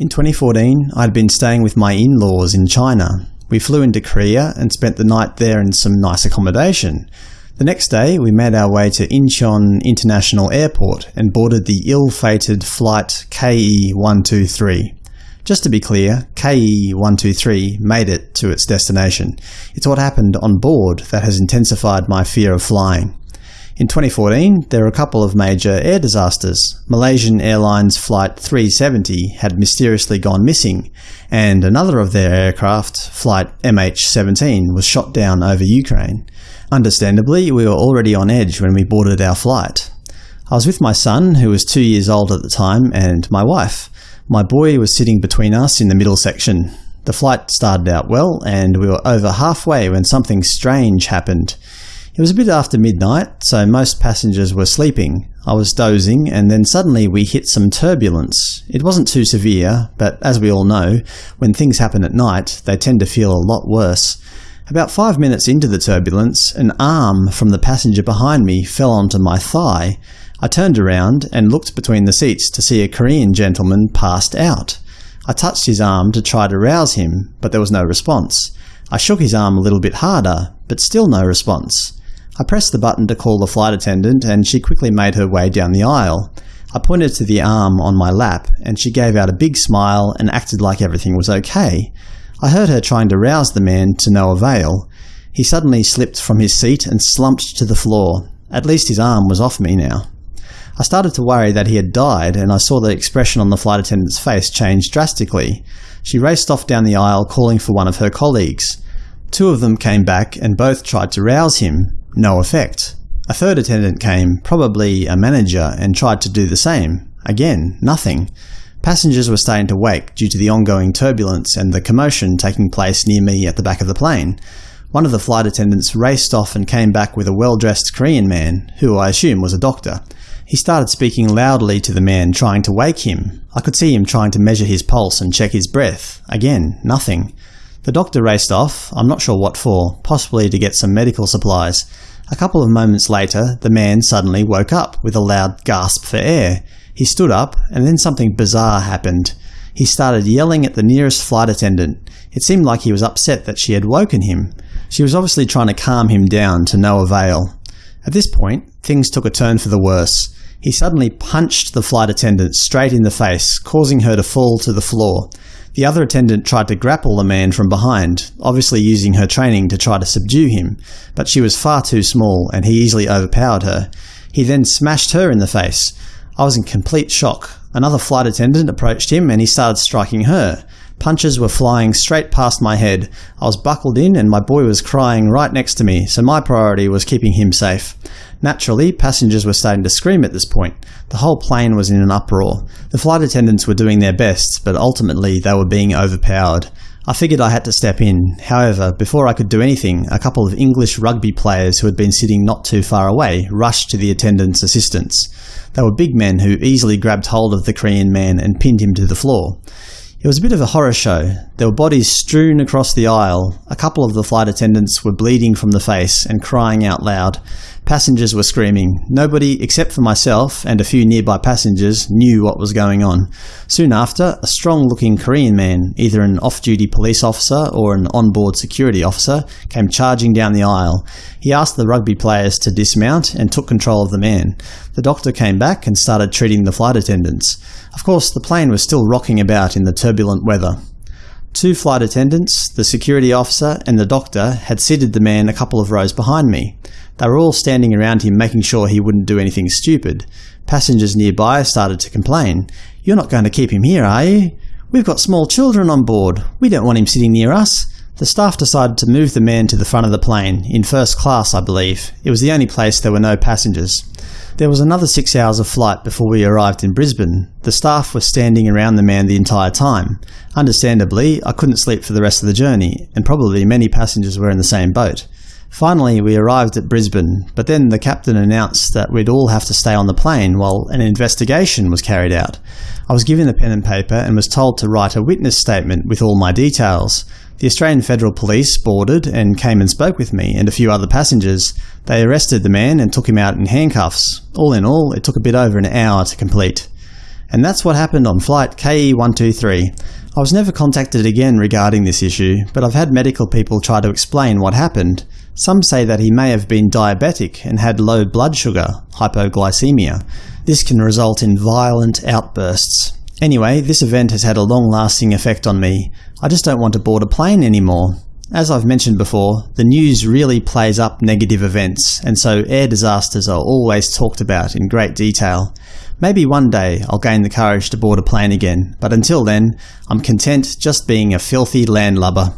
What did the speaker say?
In 2014, I'd been staying with my in-laws in China. We flew into Korea and spent the night there in some nice accommodation. The next day, we made our way to Incheon International Airport and boarded the ill-fated flight KE-123. Just to be clear, KE-123 made it to its destination. It's what happened on board that has intensified my fear of flying. In 2014, there were a couple of major air disasters. Malaysian Airlines Flight 370 had mysteriously gone missing, and another of their aircraft, Flight MH17, was shot down over Ukraine. Understandably, we were already on edge when we boarded our flight. I was with my son, who was two years old at the time, and my wife. My boy was sitting between us in the middle section. The flight started out well, and we were over halfway when something strange happened. It was a bit after midnight, so most passengers were sleeping. I was dozing, and then suddenly we hit some turbulence. It wasn't too severe, but as we all know, when things happen at night, they tend to feel a lot worse. About five minutes into the turbulence, an arm from the passenger behind me fell onto my thigh. I turned around and looked between the seats to see a Korean gentleman passed out. I touched his arm to try to rouse him, but there was no response. I shook his arm a little bit harder, but still no response. I pressed the button to call the flight attendant, and she quickly made her way down the aisle. I pointed to the arm on my lap, and she gave out a big smile and acted like everything was okay. I heard her trying to rouse the man to no avail. He suddenly slipped from his seat and slumped to the floor. At least his arm was off me now. I started to worry that he had died, and I saw the expression on the flight attendant's face change drastically. She raced off down the aisle calling for one of her colleagues. Two of them came back and both tried to rouse him, no effect. A third attendant came, probably a manager, and tried to do the same. Again, nothing. Passengers were starting to wake due to the ongoing turbulence and the commotion taking place near me at the back of the plane. One of the flight attendants raced off and came back with a well-dressed Korean man, who I assume was a doctor. He started speaking loudly to the man, trying to wake him. I could see him trying to measure his pulse and check his breath. Again, nothing. The doctor raced off, I'm not sure what for, possibly to get some medical supplies. A couple of moments later, the man suddenly woke up with a loud gasp for air. He stood up, and then something bizarre happened. He started yelling at the nearest flight attendant. It seemed like he was upset that she had woken him. She was obviously trying to calm him down to no avail. At this point, things took a turn for the worse. He suddenly punched the flight attendant straight in the face, causing her to fall to the floor. The other attendant tried to grapple the man from behind, obviously using her training to try to subdue him, but she was far too small and he easily overpowered her. He then smashed her in the face. I was in complete shock. Another flight attendant approached him and he started striking her. Punches were flying straight past my head. I was buckled in and my boy was crying right next to me, so my priority was keeping him safe. Naturally, passengers were starting to scream at this point. The whole plane was in an uproar. The flight attendants were doing their best, but ultimately they were being overpowered. I figured I had to step in. However, before I could do anything, a couple of English rugby players who had been sitting not too far away rushed to the attendants' assistance. They were big men who easily grabbed hold of the Korean man and pinned him to the floor. It was a bit of a horror show. There were bodies strewn across the aisle. A couple of the flight attendants were bleeding from the face and crying out loud. Passengers were screaming. Nobody, except for myself and a few nearby passengers, knew what was going on. Soon after, a strong-looking Korean man, either an off-duty police officer or an on-board security officer, came charging down the aisle. He asked the rugby players to dismount and took control of the man. The doctor came back and started treating the flight attendants. Of course, the plane was still rocking about in the turbulent weather. Two flight attendants, the security officer, and the doctor had seated the man a couple of rows behind me. They were all standing around him making sure he wouldn't do anything stupid. Passengers nearby started to complain. You're not going to keep him here, are you? We've got small children on board. We don't want him sitting near us. The staff decided to move the man to the front of the plane, in first class I believe. It was the only place there were no passengers. There was another six hours of flight before we arrived in Brisbane. The staff were standing around the man the entire time. Understandably, I couldn't sleep for the rest of the journey, and probably many passengers were in the same boat. Finally, we arrived at Brisbane, but then the captain announced that we'd all have to stay on the plane while an investigation was carried out. I was given a pen and paper and was told to write a witness statement with all my details. The Australian Federal Police boarded and came and spoke with me and a few other passengers. They arrested the man and took him out in handcuffs. All in all, it took a bit over an hour to complete. And that's what happened on flight KE123. I was never contacted again regarding this issue, but I've had medical people try to explain what happened. Some say that he may have been diabetic and had low blood sugar, hypoglycemia. This can result in violent outbursts. Anyway, this event has had a long-lasting effect on me. I just don't want to board a plane anymore. As I've mentioned before, the news really plays up negative events, and so air disasters are always talked about in great detail. Maybe one day I'll gain the courage to board a plane again, but until then, I'm content just being a filthy landlubber.